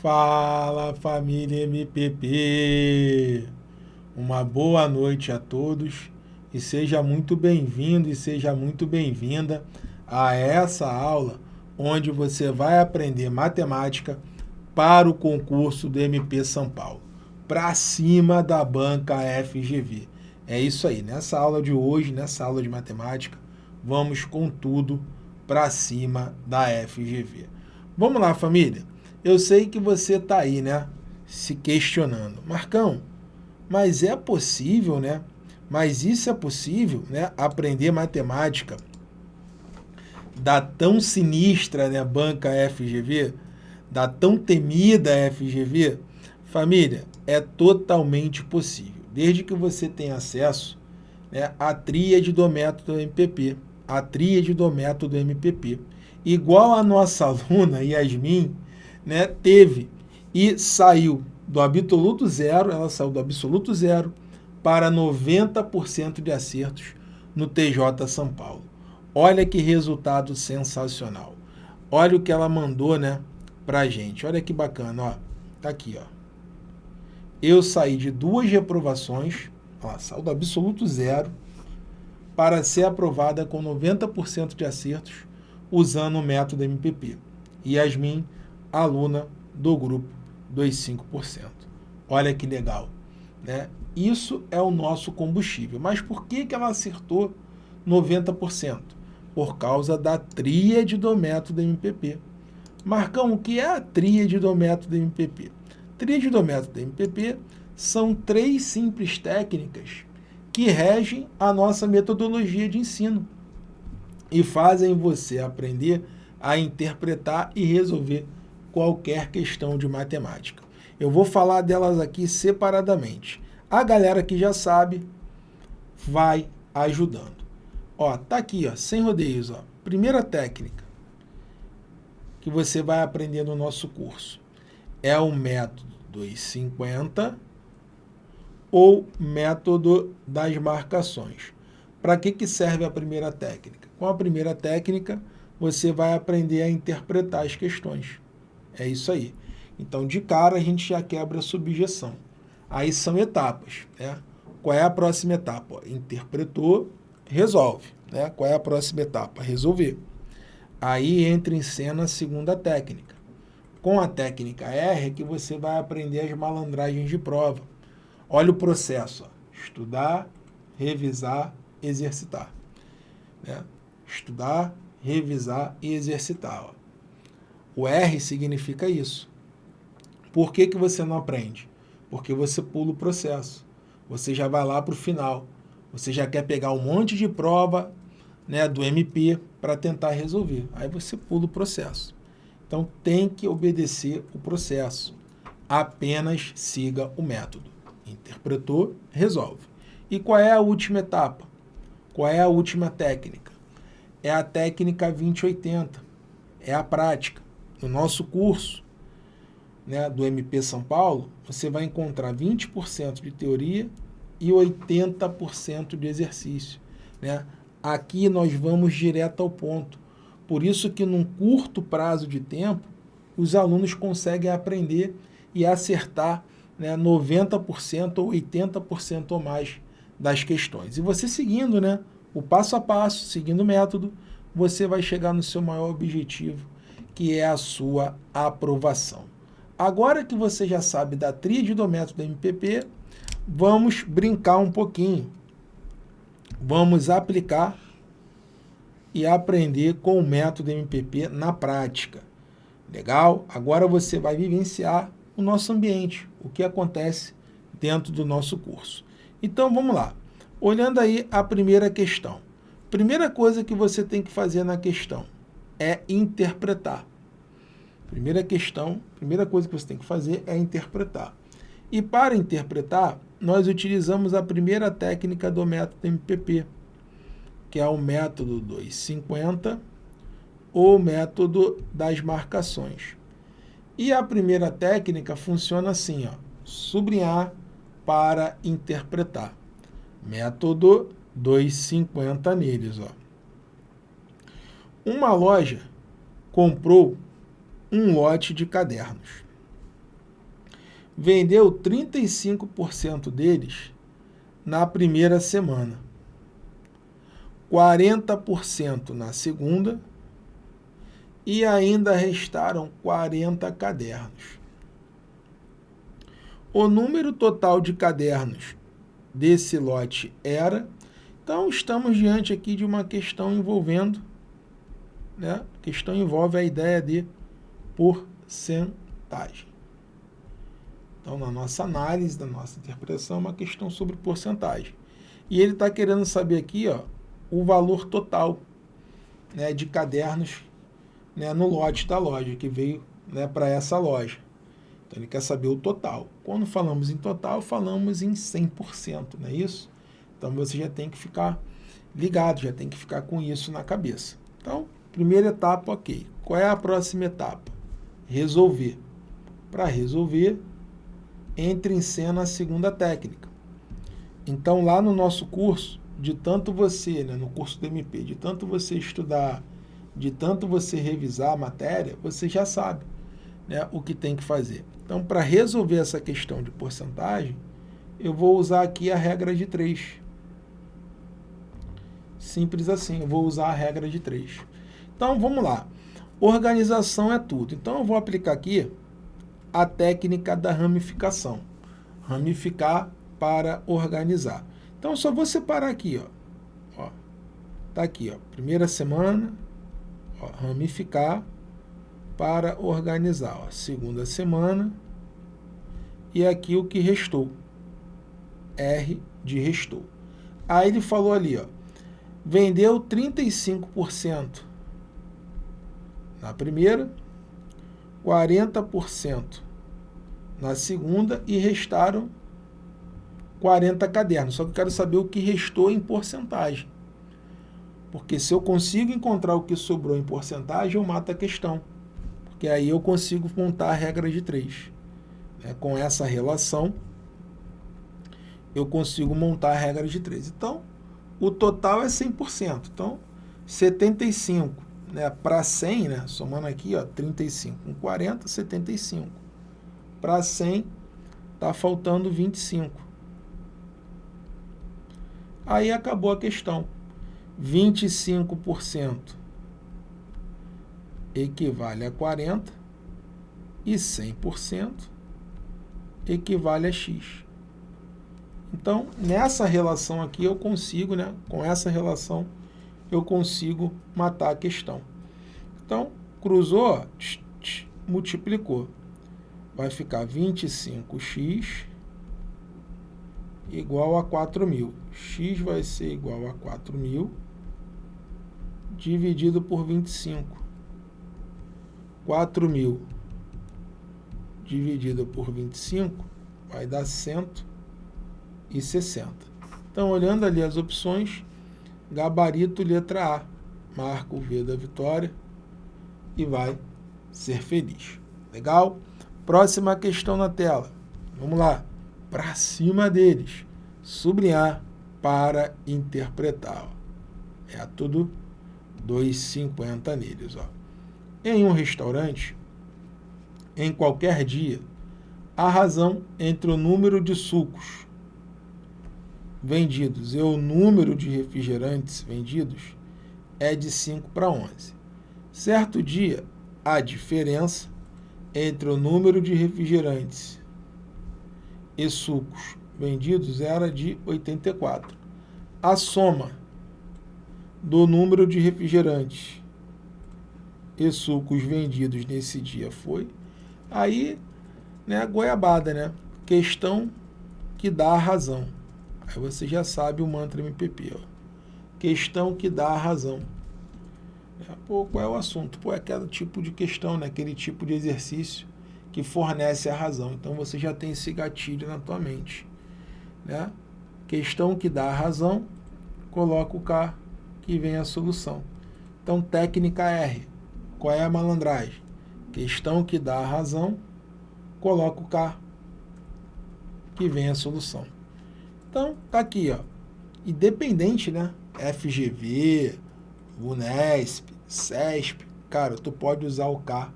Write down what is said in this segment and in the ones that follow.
Fala família MPP! Uma boa noite a todos e seja muito bem-vindo e seja muito bem-vinda a essa aula onde você vai aprender matemática para o concurso do MP São Paulo, para cima da banca FGV. É isso aí, nessa aula de hoje, nessa aula de matemática, vamos com tudo para cima da FGV. Vamos lá, família? Eu sei que você está aí, né, se questionando. Marcão, mas é possível, né? Mas isso é possível, né? Aprender matemática da tão sinistra né, banca FGV, da tão temida FGV? Família, é totalmente possível, desde que você tenha acesso né, à tríade do método MPP, a tríade do método MPP. Igual a nossa aluna Yasmin, né, teve e saiu do absoluto zero, ela saiu do absoluto zero para 90% de acertos no TJ São Paulo. Olha que resultado sensacional. Olha o que ela mandou, né, pra gente. Olha que bacana, ó. Tá aqui, ó. Eu saí de duas reprovações, ó, saiu do absoluto zero, para ser aprovada com 90% de acertos usando o método MPP. Yasmin aluna do grupo dos 5%. Olha que legal. Né? Isso é o nosso combustível. Mas por que, que ela acertou 90%? Por causa da tríade do método MPP. Marcão, o que é a tríade do método MPP? Tríade do método MPP são três simples técnicas que regem a nossa metodologia de ensino e fazem você aprender a interpretar e resolver qualquer questão de matemática. Eu vou falar delas aqui separadamente. A galera que já sabe vai ajudando. Ó, tá aqui, ó, sem rodeios, ó. Primeira técnica que você vai aprender no nosso curso é o método 250 ou método das marcações. Para que, que serve a primeira técnica? Com a primeira técnica, você vai aprender a interpretar as questões. É isso aí. Então, de cara, a gente já quebra a subjeção. Aí são etapas. Né? Qual é a próxima etapa? Interpretou, resolve. Né? Qual é a próxima etapa? Resolver. Aí entra em cena a segunda técnica. Com a técnica R é que você vai aprender as malandragens de prova. Olha o processo. Ó. Estudar, revisar, exercitar. Né? Estudar, revisar e exercitar. Ó. O R significa isso. Por que, que você não aprende? Porque você pula o processo. Você já vai lá para o final. Você já quer pegar um monte de prova né, do MP para tentar resolver. Aí você pula o processo. Então tem que obedecer o processo. Apenas siga o método. Interpretou, resolve. E qual é a última etapa? Qual é a última técnica? É a técnica 2080. É a prática no nosso curso né, do MP São Paulo, você vai encontrar 20% de teoria e 80% de exercício. Né? Aqui nós vamos direto ao ponto. Por isso que num curto prazo de tempo, os alunos conseguem aprender e acertar né, 90% ou 80% ou mais das questões. E você seguindo né, o passo a passo, seguindo o método, você vai chegar no seu maior objetivo, que é a sua aprovação. Agora que você já sabe da tríade do método MPP, vamos brincar um pouquinho. Vamos aplicar e aprender com o método MPP na prática. Legal? Agora você vai vivenciar o nosso ambiente, o que acontece dentro do nosso curso. Então, vamos lá. Olhando aí a primeira questão. Primeira coisa que você tem que fazer na questão é interpretar. Primeira questão, primeira coisa que você tem que fazer é interpretar. E para interpretar, nós utilizamos a primeira técnica do método MPP, que é o método 250 ou método das marcações. E a primeira técnica funciona assim, ó, sublinhar para interpretar. Método 250 neles. Ó. Uma loja comprou um lote de cadernos. vendeu 35% deles na primeira semana, 40% na segunda e ainda restaram 40 cadernos. O número total de cadernos desse lote era, então estamos diante aqui de uma questão envolvendo, né? A questão envolve a ideia de porcentagem. Então, na nossa análise, na nossa interpretação, é uma questão sobre porcentagem. E ele está querendo saber aqui ó, o valor total né, de cadernos né, no lote da loja, que veio né, para essa loja. Então ele quer saber o total. Quando falamos em total, falamos em 100%, não é isso? Então você já tem que ficar ligado, já tem que ficar com isso na cabeça. Então, primeira etapa, ok. Qual é a próxima etapa? Resolver. Para resolver, entre em cena a segunda técnica. Então lá no nosso curso, de tanto você, né, no curso do MP, de tanto você estudar de tanto você revisar a matéria, você já sabe né, o que tem que fazer. Então, para resolver essa questão de porcentagem, eu vou usar aqui a regra de 3. Simples assim, eu vou usar a regra de 3. Então, vamos lá. Organização é tudo. Então, eu vou aplicar aqui a técnica da ramificação. Ramificar para organizar. Então, só vou separar aqui, ó. ó tá aqui, ó. Primeira semana, ó, ramificar para organizar. Ó, segunda semana e aqui o que restou. R de restou. Aí ele falou ali, ó, vendeu 35% na primeira, 40% na segunda e restaram 40 cadernos. Só que eu quero saber o que restou em porcentagem. Porque se eu consigo encontrar o que sobrou em porcentagem, eu mato a questão. Porque aí eu consigo montar a regra de 3. É, com essa relação, eu consigo montar a regra de 3. Então, o total é 100%. Então, 75 né, para 100, né, somando aqui, ó, 35 com 40, 75. Para 100, está faltando 25. Aí acabou a questão. 25% equivale a 40 e 100% equivale a x. Então, nessa relação aqui eu consigo, né, com essa relação, eu consigo matar a questão. Então, cruzou, tch, tch, multiplicou. Vai ficar 25x igual a 4.000. x vai ser igual a 4.000 dividido por 25. 4 mil dividido por 25 vai dar 160. Então, olhando ali as opções, gabarito letra A, marca o V da vitória e vai ser feliz. Legal? Próxima questão na tela. Vamos lá. Para cima deles. Sublinhar para interpretar. É tudo 2,50 neles. Ó. Em um restaurante, em qualquer dia, a razão entre o número de sucos vendidos e o número de refrigerantes vendidos é de 5 para 11. Certo dia, a diferença entre o número de refrigerantes e sucos vendidos era de 84. A soma do número de refrigerantes e sucos vendidos nesse dia foi. Aí, né, goiabada, né? Questão que dá a razão. Aí você já sabe o mantra MPP, ó. Questão que dá a razão. É, pô, qual é o assunto? Pô, é aquele tipo de questão, né? Aquele tipo de exercício que fornece a razão. Então você já tem esse gatilho na tua mente, né? Questão que dá a razão, coloca o K e vem a solução. Então, técnica R. Qual é a malandragem? Questão que dá a razão, coloca o K, que vem a solução. Então, tá aqui, ó. Independente, né? FGV, Unesp, CESP, cara, tu pode usar o K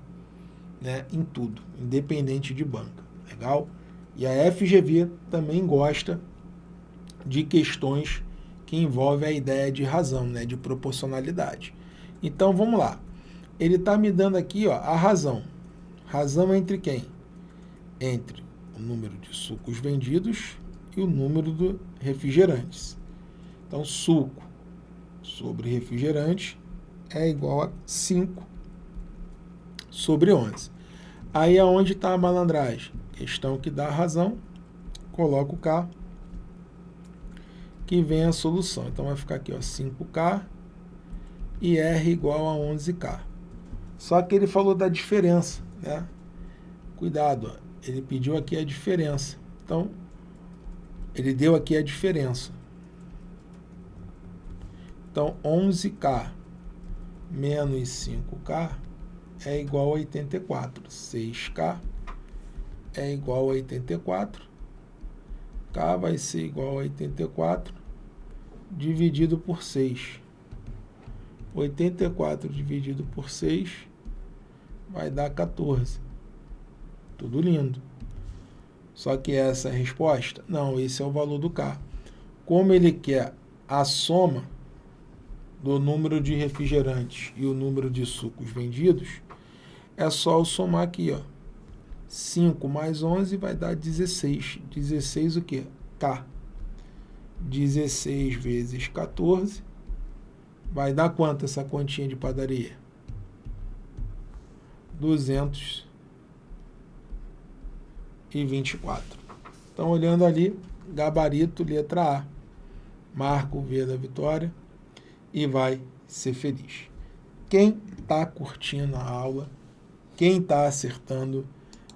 né, em tudo, independente de banca. Legal? E a FGV também gosta de questões que envolvem a ideia de razão, né, de proporcionalidade. Então, vamos lá. Ele está me dando aqui ó, a razão. Razão entre quem? Entre o número de sucos vendidos e o número de refrigerantes. Então, suco sobre refrigerante é igual a 5 sobre 11. Aí é onde está a malandragem. Questão que dá razão, coloco K, que vem a solução. Então vai ficar aqui, ó, 5K e R igual a 11K. Só que ele falou da diferença, né? Cuidado, ó, ele pediu aqui a diferença. Então, ele deu aqui a diferença. Então, 11K menos 5K é igual a 84. 6K é igual a 84. K vai ser igual a 84 dividido por 6. 84 dividido por 6 vai dar 14. Tudo lindo. Só que essa é a resposta? Não, esse é o valor do K. Como ele quer a soma do número de refrigerantes e o número de sucos vendidos, é só eu somar aqui, ó. 5 mais 11 vai dar 16. 16 o quê? K. 16 vezes 14 vai dar quanto essa quantia de padaria? 224. Então, olhando ali, gabarito, letra A. Marco o V da vitória e vai ser feliz. Quem está curtindo a aula, quem está acertando,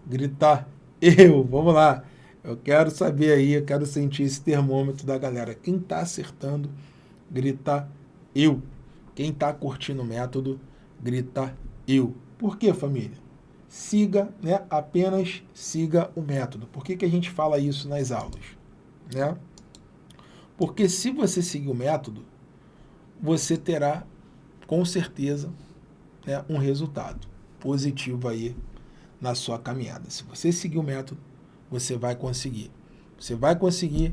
gritar eu, vamos lá. Eu quero saber aí, eu quero sentir esse termômetro da galera. Quem está acertando, grita eu. Quem está curtindo o método, grita eu. Por que, família? Siga, né? apenas siga o método. Por que, que a gente fala isso nas aulas? Né? Porque se você seguir o método, você terá, com certeza, né, um resultado positivo aí na sua caminhada. Se você seguir o método, você vai conseguir. Você vai conseguir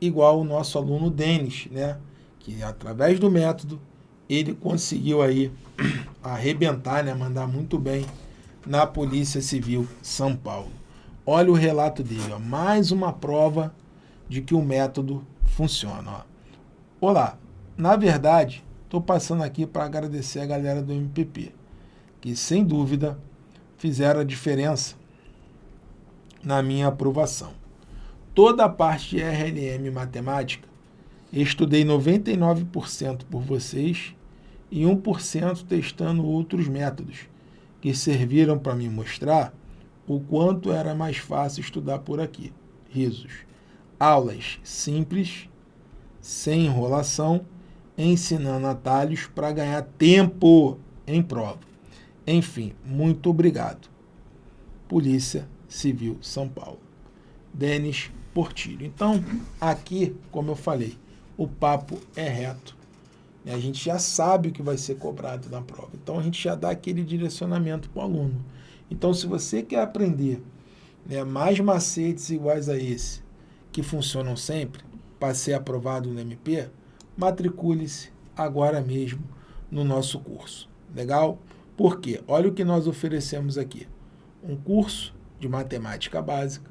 igual o nosso aluno Denis, né, que através do método ele conseguiu aí arrebentar, né, mandar muito bem na Polícia Civil São Paulo. Olha o relato dele, ó, mais uma prova de que o método funciona. Ó. Olá, na verdade, estou passando aqui para agradecer a galera do MPP, que sem dúvida fizeram a diferença na minha aprovação. Toda a parte de RLM matemática, estudei 99% por vocês e 1% testando outros métodos, que serviram para me mostrar o quanto era mais fácil estudar por aqui. Risos. Aulas simples, sem enrolação ensinando atalhos para ganhar tempo em prova. Enfim, muito obrigado. Polícia Civil São Paulo. Denis Portilho. Então, aqui, como eu falei, o papo é reto. A gente já sabe o que vai ser cobrado na prova. Então, a gente já dá aquele direcionamento para o aluno. Então, se você quer aprender né, mais macetes iguais a esse, que funcionam sempre, para ser aprovado no MP, matricule-se agora mesmo no nosso curso. Legal? Por quê? Olha o que nós oferecemos aqui. Um curso de matemática básica,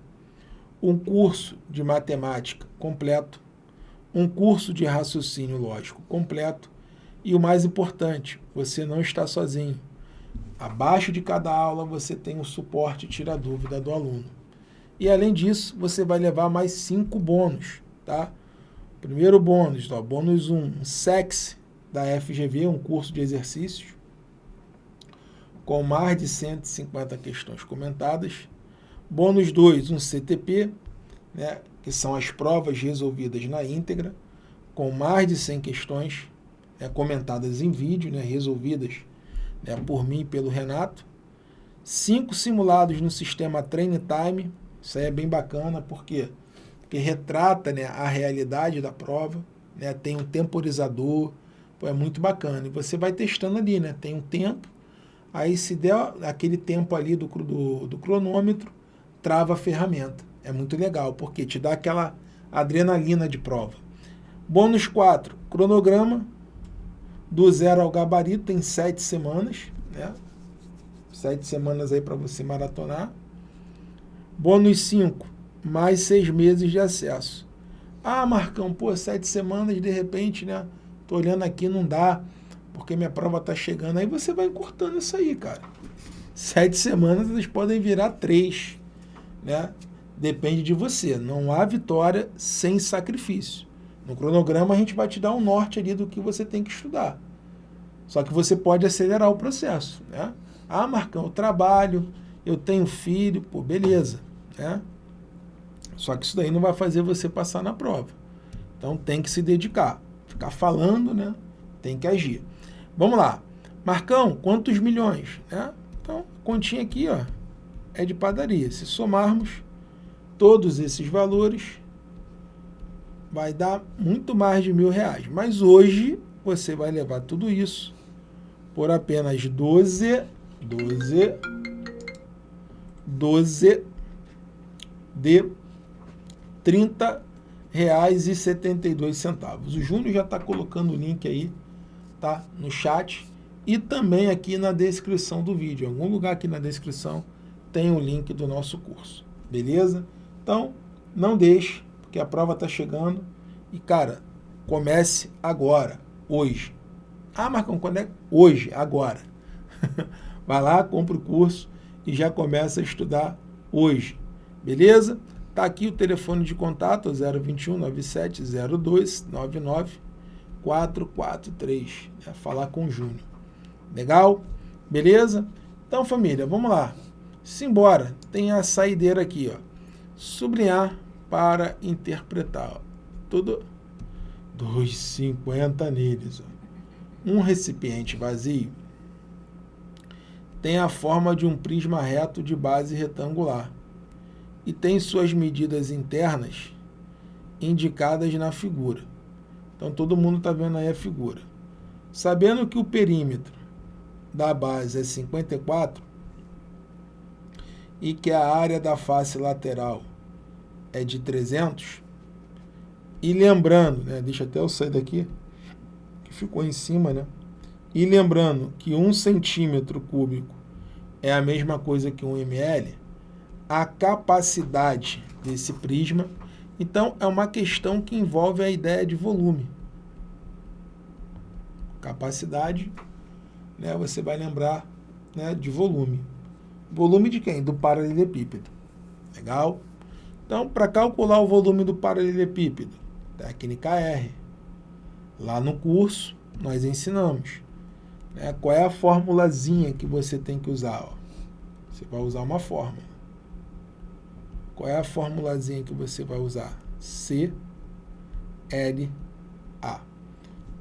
um curso de matemática completo, um curso de raciocínio lógico completo e o mais importante, você não está sozinho. Abaixo de cada aula você tem o suporte tira dúvida do aluno. E além disso, você vai levar mais cinco bônus, tá? Primeiro bônus, ó, bônus 1, um, SEX da FGV, um curso de exercícios, com mais de 150 questões comentadas. Bônus 2, um CTP, né, que são as provas resolvidas na íntegra, com mais de 100 questões né, comentadas em vídeo, né, resolvidas né, por mim e pelo Renato. Cinco simulados no sistema Train Time, isso aí é bem bacana, porque quê? que retrata né, a realidade da prova, né, tem um temporizador, pô, é muito bacana. E você vai testando ali, né, tem um tempo, aí se der aquele tempo ali do, do, do cronômetro, trava a ferramenta. É muito legal, porque te dá aquela adrenalina de prova. Bônus 4, cronograma do zero ao gabarito, tem sete semanas, né? Sete semanas aí para você maratonar. Bônus 5, mais seis meses de acesso. Ah, Marcão, pô, sete semanas, de repente, né? Tô olhando aqui, não dá, porque minha prova tá chegando. Aí você vai cortando isso aí, cara. Sete semanas, elas podem virar três, né? Depende de você. Não há vitória sem sacrifício. No cronograma, a gente vai te dar um norte ali do que você tem que estudar. Só que você pode acelerar o processo, né? Ah, Marcão, eu trabalho, eu tenho filho, pô, beleza, né? Só que isso daí não vai fazer você passar na prova. Então tem que se dedicar. Ficar falando, né? Tem que agir. Vamos lá. Marcão, quantos milhões? Né? Então, continha aqui ó, é de padaria. Se somarmos todos esses valores, vai dar muito mais de mil reais. Mas hoje você vai levar tudo isso por apenas 12, 12, 12 de 30 reais e 72 centavos. O Júnior já está colocando o link aí, tá? No chat e também aqui na descrição do vídeo. Em algum lugar aqui na descrição tem o link do nosso curso, beleza? Então, não deixe, porque a prova está chegando e, cara, comece agora, hoje. Ah, Marcão, quando é? Hoje, agora. Vai lá, compra o curso e já começa a estudar hoje, beleza? Está aqui o telefone de contato, 021 9702 99 443. É falar com o Júnior. Legal? Beleza? Então, família, vamos lá. Simbora. Tem a saideira aqui, ó. Sublinhar para interpretar. Tudo 2,50 neles. Um recipiente vazio tem a forma de um prisma reto de base retangular e tem suas medidas internas indicadas na figura. Então todo mundo está vendo aí a figura. Sabendo que o perímetro da base é 54 e que a área da face lateral é de 300, e lembrando, né, deixa até eu sair daqui, que ficou em cima, né? E lembrando que um centímetro cúbico é a mesma coisa que um ml, a capacidade desse prisma. Então, é uma questão que envolve a ideia de volume. Capacidade, né, você vai lembrar né, de volume. Volume de quem? Do paralelepípedo. Legal? Então, para calcular o volume do paralelepípedo, técnica R. Lá no curso, nós ensinamos. Né, qual é a formulazinha que você tem que usar? Ó? Você vai usar uma fórmula. Qual é a formulazinha que você vai usar? C, L, A.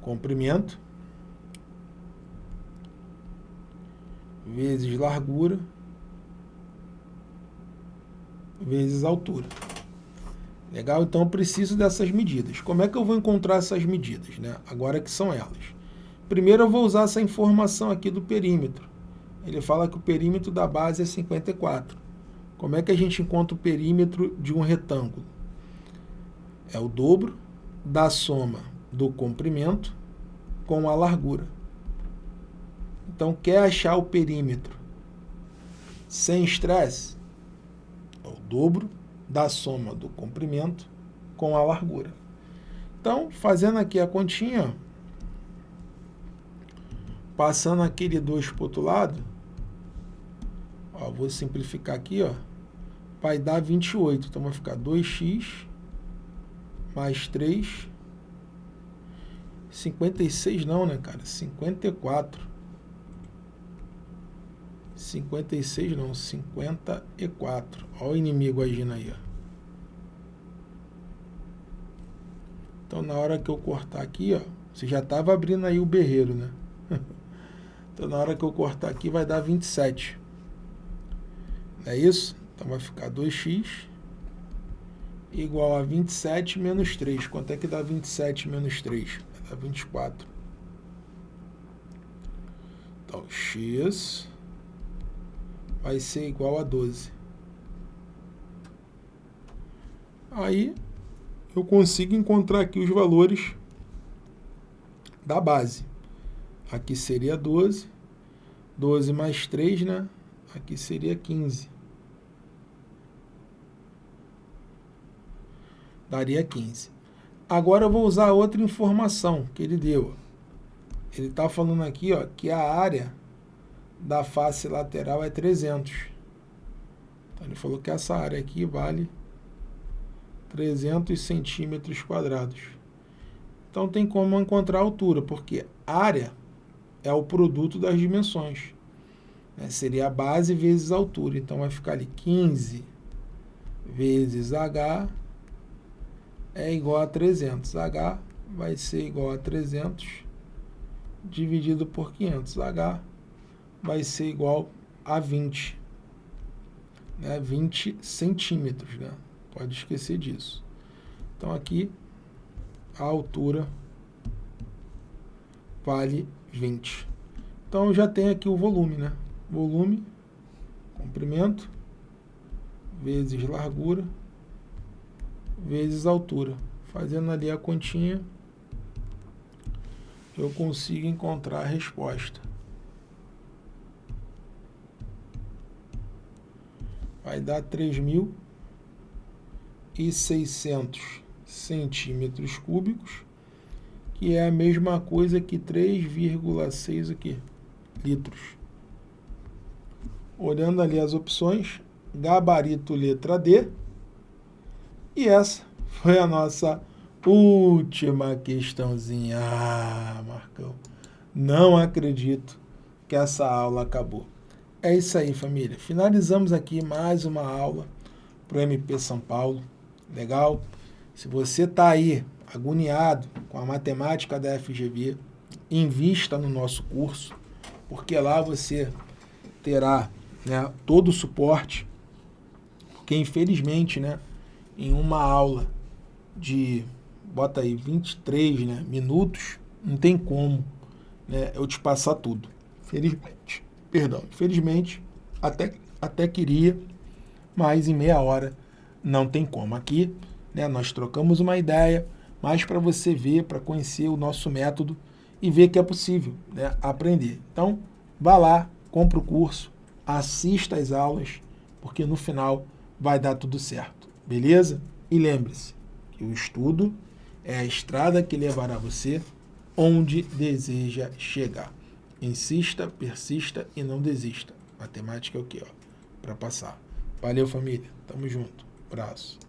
Comprimento vezes largura vezes altura. Legal? Então eu preciso dessas medidas. Como é que eu vou encontrar essas medidas? Né? Agora que são elas. Primeiro eu vou usar essa informação aqui do perímetro. Ele fala que o perímetro da base é 54. Como é que a gente encontra o perímetro de um retângulo? É o dobro da soma do comprimento com a largura. Então, quer achar o perímetro sem estresse? O dobro da soma do comprimento com a largura. Então, fazendo aqui a continha, passando aquele 2 para o outro lado, ó, vou simplificar aqui, ó, vai dar 28. Então vai ficar 2x mais 3. 56 não, né, cara? 54. 56 não, 54. Olha o inimigo agindo aí, ó. Então, na hora que eu cortar aqui, ó, você já estava abrindo aí o berreiro, né? então, na hora que eu cortar aqui, vai dar 27. Não é isso? Então vai ficar 2x igual a 27 menos 3. Quanto é que dá 27 menos 3? Dá 24. Então, x vai ser igual a 12. Aí eu consigo encontrar aqui os valores da base. Aqui seria 12. 12 mais 3, né? Aqui seria 15. Daria 15. Agora eu vou usar outra informação que ele deu. Ele está falando aqui ó, que a área da face lateral é 300. Então ele falou que essa área aqui vale 300 centímetros quadrados. Então tem como encontrar a altura, porque área é o produto das dimensões. Né? Seria a base vezes a altura. Então vai ficar ali 15 vezes H é igual a 300. H vai ser igual a 300 dividido por 500. H vai ser igual a 20. Né? 20 centímetros, né? Pode esquecer disso. Então aqui a altura vale 20. Então já tenho aqui o volume, né? Volume, comprimento, vezes largura, vezes altura. Fazendo ali a continha, eu consigo encontrar a resposta. Vai dar 3.600 centímetros cúbicos, que é a mesma coisa que 3,6 aqui, litros. Olhando ali as opções, gabarito letra D, e essa foi a nossa última questãozinha. Ah, Marcão, não acredito que essa aula acabou. É isso aí, família. Finalizamos aqui mais uma aula para o MP São Paulo. Legal? Se você está aí agoniado com a matemática da FGV, invista no nosso curso, porque lá você terá né, todo o suporte, porque infelizmente, né, em uma aula de, bota aí, 23 né, minutos, não tem como né, eu te passar tudo. Felizmente, perdão, infelizmente, até, até queria, mas em meia hora não tem como. Aqui, né, nós trocamos uma ideia, mas para você ver, para conhecer o nosso método e ver que é possível né, aprender. Então, vá lá, compre o curso, assista às aulas, porque no final vai dar tudo certo. Beleza? E lembre-se que o estudo é a estrada que levará você onde deseja chegar. Insista, persista e não desista. Matemática é o que? Para passar. Valeu, família. Tamo junto. Abraço.